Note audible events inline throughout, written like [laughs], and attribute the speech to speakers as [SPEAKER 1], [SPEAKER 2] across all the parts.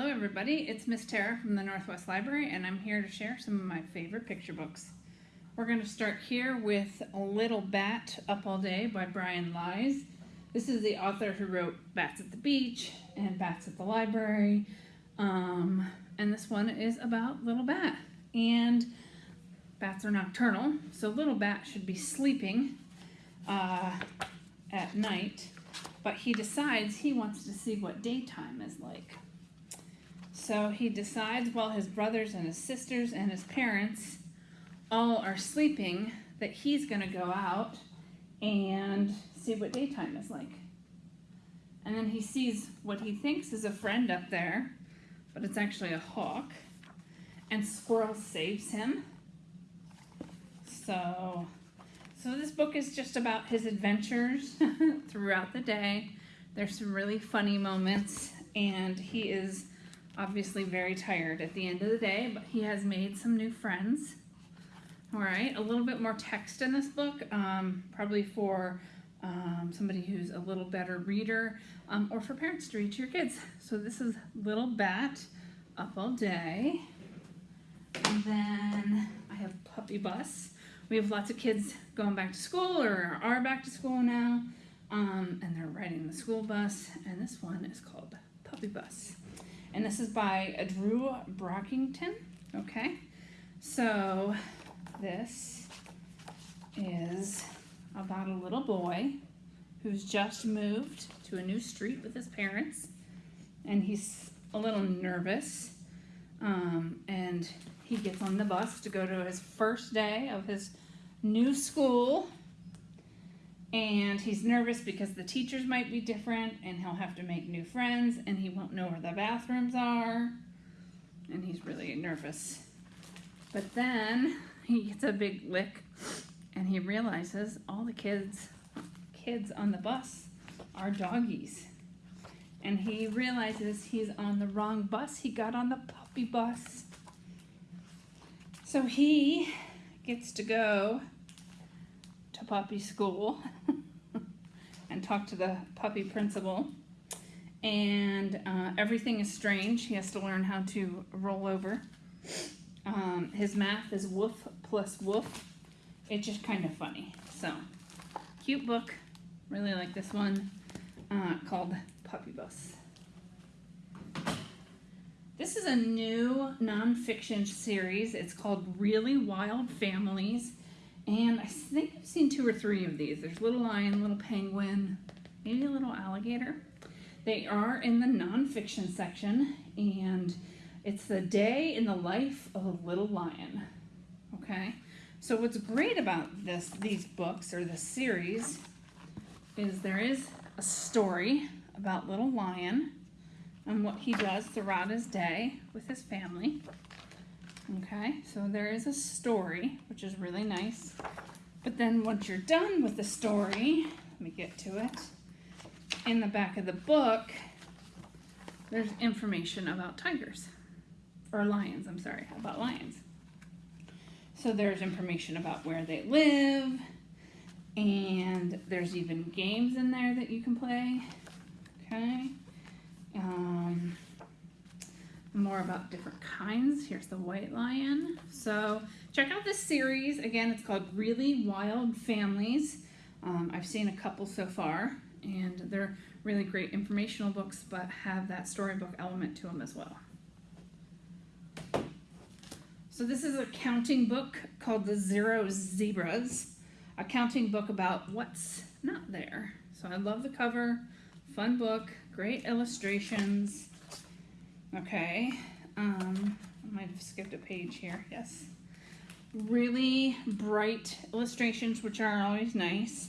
[SPEAKER 1] Hello everybody, it's Miss Tara from the Northwest Library and I'm here to share some of my favorite picture books. We're going to start here with A Little Bat Up All Day by Brian Lies. This is the author who wrote Bats at the Beach and Bats at the Library. Um, and this one is about Little Bat. And bats are nocturnal, so Little Bat should be sleeping uh, at night. But he decides he wants to see what daytime is like. So he decides while his brothers and his sisters and his parents all are sleeping that he's going to go out and see what daytime is like. And then he sees what he thinks is a friend up there, but it's actually a hawk. And Squirrel saves him. So, so this book is just about his adventures [laughs] throughout the day. There's some really funny moments, and he is obviously very tired at the end of the day, but he has made some new friends. All right, a little bit more text in this book, um, probably for um, somebody who's a little better reader um, or for parents to read to your kids. So this is Little Bat Up All Day. And then I have Puppy Bus. We have lots of kids going back to school or are back to school now. Um, and they're riding the school bus. And this one is called Puppy Bus. And this is by Drew Brockington. Okay, so this is about a little boy who's just moved to a new street with his parents. And he's a little nervous. Um, and he gets on the bus to go to his first day of his new school and he's nervous because the teachers might be different and he'll have to make new friends and he won't know where the bathrooms are. And he's really nervous. But then he gets a big lick and he realizes all the kids kids on the bus are doggies. And he realizes he's on the wrong bus. He got on the puppy bus. So he gets to go to puppy school [laughs] and talk to the puppy principal. And uh, everything is strange. He has to learn how to roll over. Um, his math is woof plus woof. It's just kind of funny. So, cute book. Really like this one uh, called Puppy Bus. This is a new nonfiction series. It's called Really Wild Families. And I think I've seen two or three of these. There's little lion, little penguin, maybe a little alligator. They are in the nonfiction section, and it's the day in the life of a little lion. Okay, so what's great about this, these books or this series, is there is a story about little lion and what he does throughout his day with his family. Okay, so there is a story, which is really nice. But then once you're done with the story, let me get to it. In the back of the book, there's information about tigers. Or lions, I'm sorry, about lions. So there's information about where they live, and there's even games in there that you can play. Okay. Um, more about different kinds. Here's the white lion. So check out this series. Again, it's called Really Wild Families. Um, I've seen a couple so far, and they're really great informational books, but have that storybook element to them as well. So this is a counting book called The Zero Zebras, a counting book about what's not there. So I love the cover, fun book, great illustrations, Okay, um, I might have skipped a page here, yes. Really bright illustrations, which are always nice.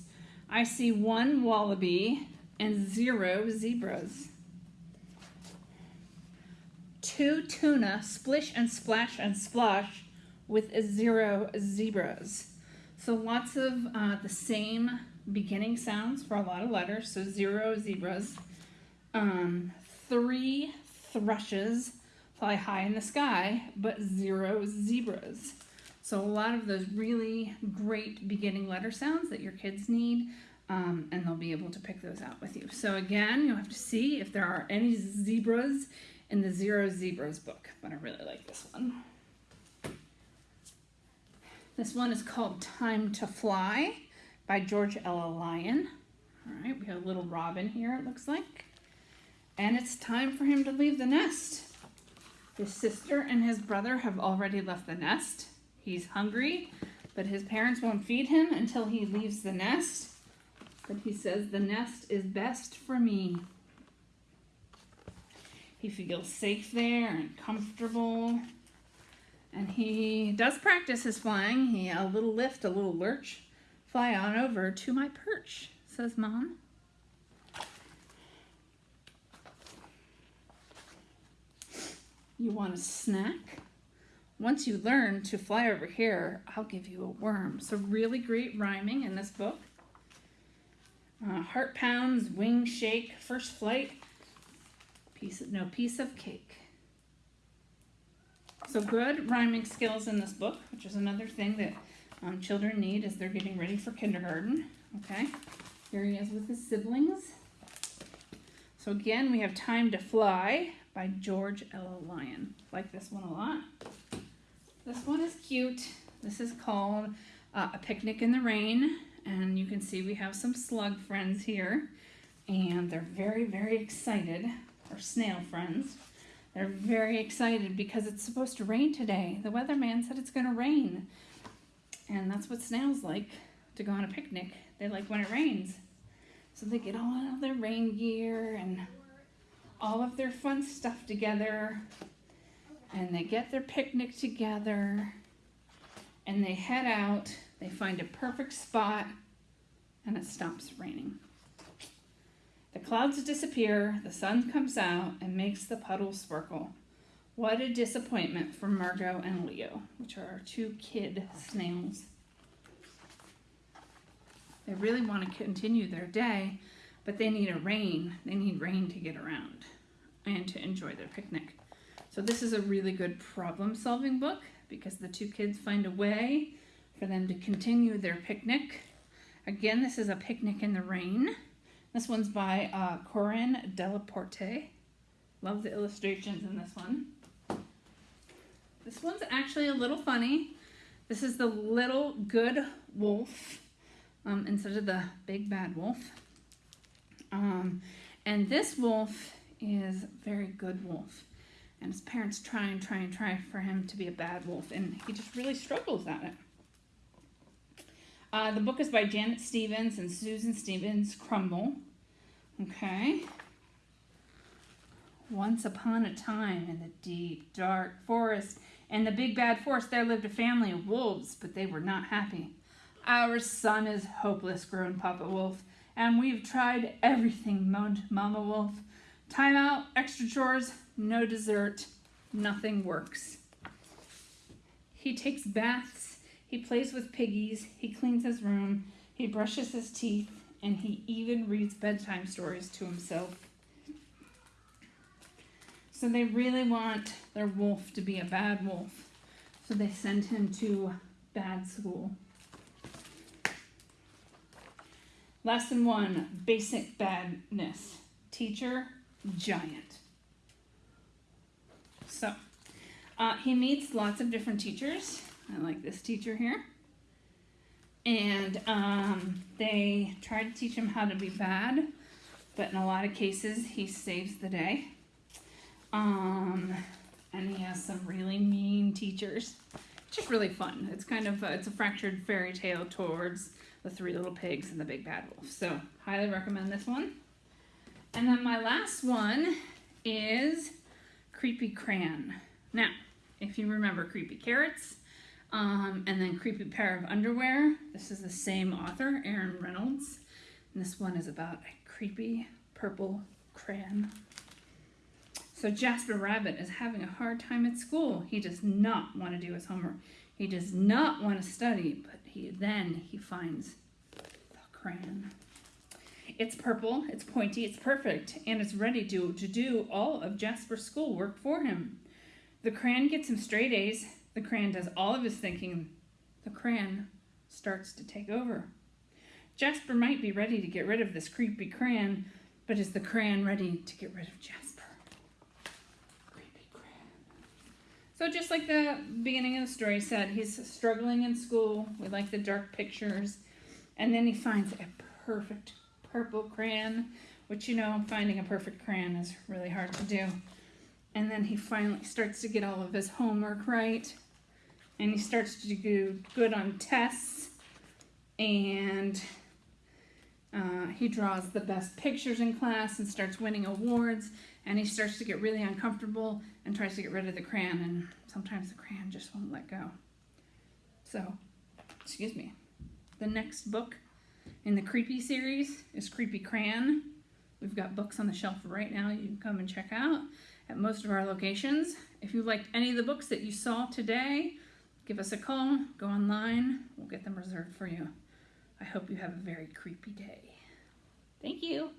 [SPEAKER 1] I see one wallaby and zero zebras. Two tuna, splish and splash and splosh with zero zebras. So lots of uh, the same beginning sounds for a lot of letters. So zero zebras. Um, three thrushes fly high in the sky, but zero zebras. So a lot of those really great beginning letter sounds that your kids need, um, and they'll be able to pick those out with you. So again, you'll have to see if there are any zebras in the Zero Zebras book, but I really like this one. This one is called Time to Fly by George Ella Lyon. All right, we have a little robin here, it looks like. And it's time for him to leave the nest. His sister and his brother have already left the nest. He's hungry, but his parents won't feed him until he leaves the nest. But he says, The nest is best for me. He feels safe there and comfortable. And he does practice his flying. He a little lift, a little lurch. Fly on over to my perch, says Mom. You want a snack? Once you learn to fly over here, I'll give you a worm. So really great rhyming in this book. Uh, heart pounds, wing shake, first flight, piece of, no piece of cake. So good rhyming skills in this book, which is another thing that um, children need as they're getting ready for kindergarten. Okay, here he is with his siblings. So again, we have Time to Fly by George Ella Lyon. Like this one a lot. This one is cute. This is called uh, A Picnic in the Rain. And you can see we have some slug friends here. And they're very, very excited. Or snail friends. They're very excited because it's supposed to rain today. The weatherman said it's going to rain. And that's what snails like to go on a picnic. They like when it rains. So they get all of their rain gear and all of their fun stuff together. And they get their picnic together. And they head out. They find a perfect spot. And it stops raining. The clouds disappear, the sun comes out and makes the puddles sparkle. What a disappointment for Margot and Leo, which are our two kid snails. They really want to continue their day, but they need a rain. They need rain to get around and to enjoy their picnic. So this is a really good problem solving book because the two kids find a way for them to continue their picnic. Again, this is a picnic in the rain. This one's by uh, Corinne Delaporte. Love the illustrations in this one. This one's actually a little funny. This is the little good wolf um, instead of the big bad wolf. Um, and this wolf is a very good wolf. And his parents try and try and try for him to be a bad wolf, and he just really struggles at it. Uh, the book is by Janet Stevens and Susan Stevens Crummel. Okay. Once upon a time in the deep, dark forest, and the big bad forest, there lived a family of wolves, but they were not happy. Our son is hopeless, groaned Papa Wolf, and we've tried everything, moaned Mama Wolf. Time out, extra chores, no dessert, nothing works. He takes baths, he plays with piggies, he cleans his room, he brushes his teeth, and he even reads bedtime stories to himself. So they really want their wolf to be a bad wolf. So they send him to bad school. Lesson one basic badness. Teacher, giant. So uh, he meets lots of different teachers. I like this teacher here. And um, they try to teach him how to be bad, but in a lot of cases, he saves the day. Um, and he has some really mean teachers. It's just really fun. It's kind of a, it's a fractured fairy tale towards the Three Little Pigs and the Big Bad Wolf. So highly recommend this one. And then my last one is Creepy Crayon. Now, if you remember Creepy Carrots, um, and then Creepy Pair of Underwear. This is the same author, Aaron Reynolds. And this one is about a creepy purple crayon. So Jasper Rabbit is having a hard time at school. He does not want to do his homework. He does not want to study, but he then he finds the crayon. It's purple, it's pointy, it's perfect, and it's ready to, to do all of Jasper's schoolwork for him. The crayon gets him straight A's, the crayon does all of his thinking. The crayon starts to take over. Jasper might be ready to get rid of this creepy crayon, but is the crayon ready to get rid of Jasper? So just like the beginning of the story said, he's struggling in school. We like the dark pictures. And then he finds a perfect purple crayon, which you know, finding a perfect crayon is really hard to do. And then he finally starts to get all of his homework right. And he starts to do good on tests. And uh, he draws the best pictures in class and starts winning awards. And he starts to get really uncomfortable and tries to get rid of the crayon. And sometimes the crayon just won't let go. So, excuse me. The next book in the Creepy series is Creepy Crayon. We've got books on the shelf right now you can come and check out at most of our locations. If you liked any of the books that you saw today, give us a call, go online, we'll get them reserved for you. I hope you have a very creepy day. Thank you.